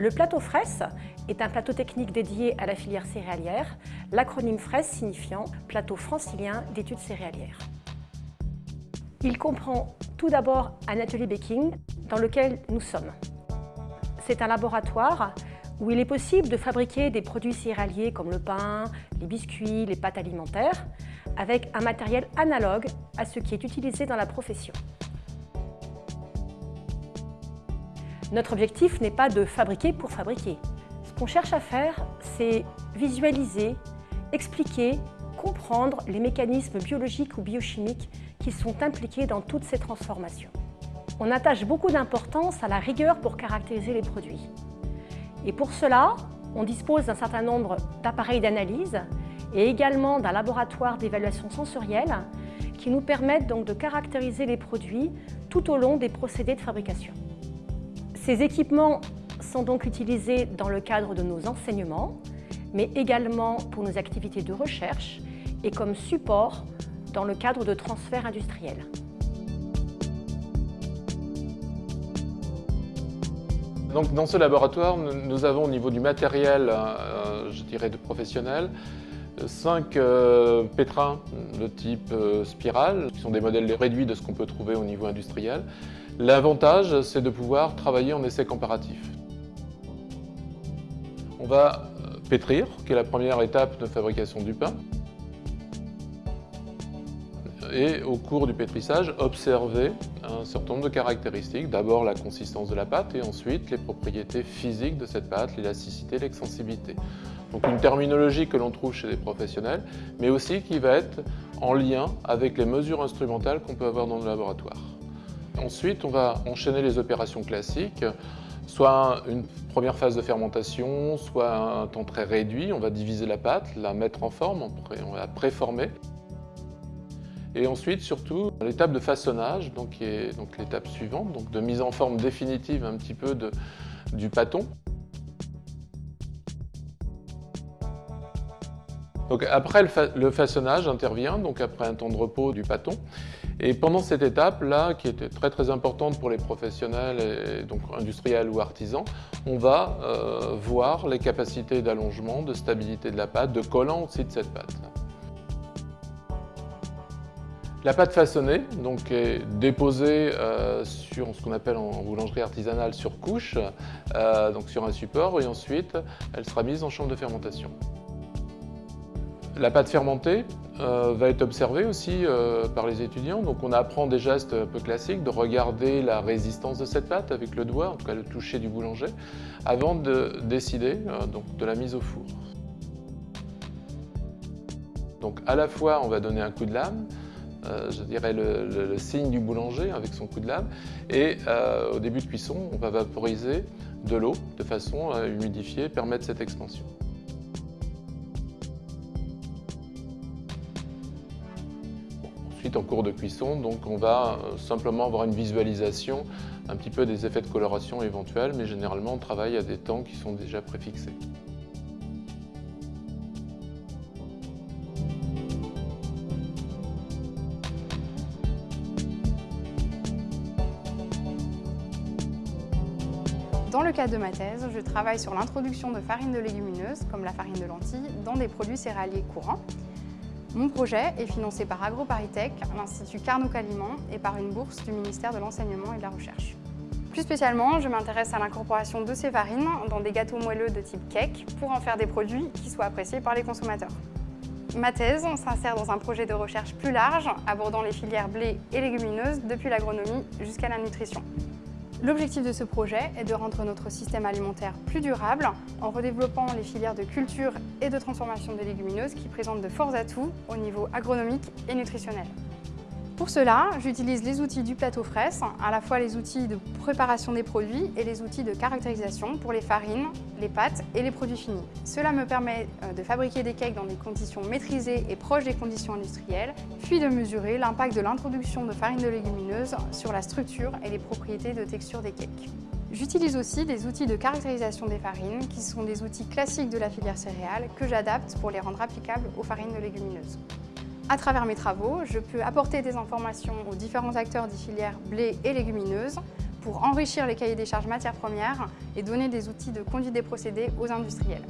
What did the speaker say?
Le plateau FRES est un plateau technique dédié à la filière céréalière, l'acronyme FRES signifiant Plateau francilien d'études céréalières. Il comprend tout d'abord un atelier baking dans lequel nous sommes. C'est un laboratoire où il est possible de fabriquer des produits céréaliers comme le pain, les biscuits, les pâtes alimentaires, avec un matériel analogue à ce qui est utilisé dans la profession. Notre objectif n'est pas de fabriquer pour fabriquer. Ce qu'on cherche à faire, c'est visualiser, expliquer, comprendre les mécanismes biologiques ou biochimiques qui sont impliqués dans toutes ces transformations. On attache beaucoup d'importance à la rigueur pour caractériser les produits. Et pour cela, on dispose d'un certain nombre d'appareils d'analyse et également d'un laboratoire d'évaluation sensorielle qui nous permettent donc de caractériser les produits tout au long des procédés de fabrication. Ces équipements sont donc utilisés dans le cadre de nos enseignements, mais également pour nos activités de recherche et comme support dans le cadre de transferts industriels. Donc, dans ce laboratoire, nous avons au niveau du matériel, euh, je dirais de professionnel, cinq euh, pétrins de type euh, spirale, qui sont des modèles réduits de ce qu'on peut trouver au niveau industriel. L'avantage, c'est de pouvoir travailler en essai comparatif. On va euh, pétrir, qui est la première étape de fabrication du pain. Et au cours du pétrissage, observer un certain nombre de caractéristiques. D'abord la consistance de la pâte et ensuite les propriétés physiques de cette pâte, l'élasticité, l'extensibilité. Donc une terminologie que l'on trouve chez les professionnels, mais aussi qui va être en lien avec les mesures instrumentales qu'on peut avoir dans le laboratoire. Ensuite, on va enchaîner les opérations classiques, soit une première phase de fermentation, soit un temps très réduit. On va diviser la pâte, la mettre en forme, on va la préformer. Et ensuite, surtout, l'étape de façonnage, donc, qui est l'étape suivante, donc de mise en forme définitive un petit peu de, du pâton. Donc après le, façonnage intervient, donc après un temps de repos du pâton. Et pendant cette étape-là, qui était très très importante pour les professionnels, donc industriels ou artisans, on va euh, voir les capacités d'allongement, de stabilité de la pâte, de collant aussi de cette pâte. La pâte façonnée donc, est déposée euh, sur ce qu'on appelle en boulangerie artisanale sur couche, euh, donc sur un support, et ensuite elle sera mise en chambre de fermentation. La pâte fermentée euh, va être observée aussi par les étudiants. Donc on apprend des gestes un peu classiques, de regarder la résistance de cette pâte avec le doigt, en tout cas le toucher du boulanger, avant de décider de la mise au four. Donc à la fois on va donner un coup de lame, je dirais le, signe du boulanger avec son coup de lame, et au début de cuisson on va vaporiser de l'eau de façon à humidifier, permettre cette expansion. Ensuite, en cours de cuisson, donc on va euh, simplement avoir une visualisation un petit peu des effets de coloration éventuels, mais généralement on travaille à des temps qui sont déjà préfixés. Dans le cadre de ma thèse, je travaille sur l'introduction de farines de légumineuses, comme la farine de lentilles, dans des produits céréaliers courants. Mon projet est financé par AgroParisTech, l'Institut Carnot Caliment et par une bourse du ministère de l'Enseignement et de la Recherche. Plus spécialement, je m'intéresse à l'incorporation de ces farines dans des gâteaux moelleux de type cake pour en faire des produits qui soient appréciés par les consommateurs. Ma thèse s'insère dans un projet de recherche plus large abordant les filières blé et légumineuses depuis l'agronomie jusqu'à la nutrition. L'objectif de ce projet est de rendre notre système alimentaire plus durable en redéveloppant les filières de culture et de transformation des légumineuses qui présentent de forts atouts au niveau agronomique et nutritionnel. Pour cela, j'utilise les outils du plateau fraise, à la fois les outils de préparation des produits et les outils de caractérisation pour les farines, les pâtes et les produits finis. Cela me permet euh, de fabriquer des cakes dans des conditions maîtrisées et proches des conditions industrielles, puis de mesurer l'impact de l'introduction de farines de légumineuses sur la structure et les propriétés de texture des cakes. J'utilise aussi des outils de caractérisation des farines, qui sont des outils classiques de la filière céréale, que j'adapte pour les rendre applicables aux farines de légumineuses. À travers mes travaux, je peux apporter des informations aux différents acteurs des filières blé et légumineuses pour enrichir les cahiers des charges matières premières et donner des outils de conduite des procédés aux industriels.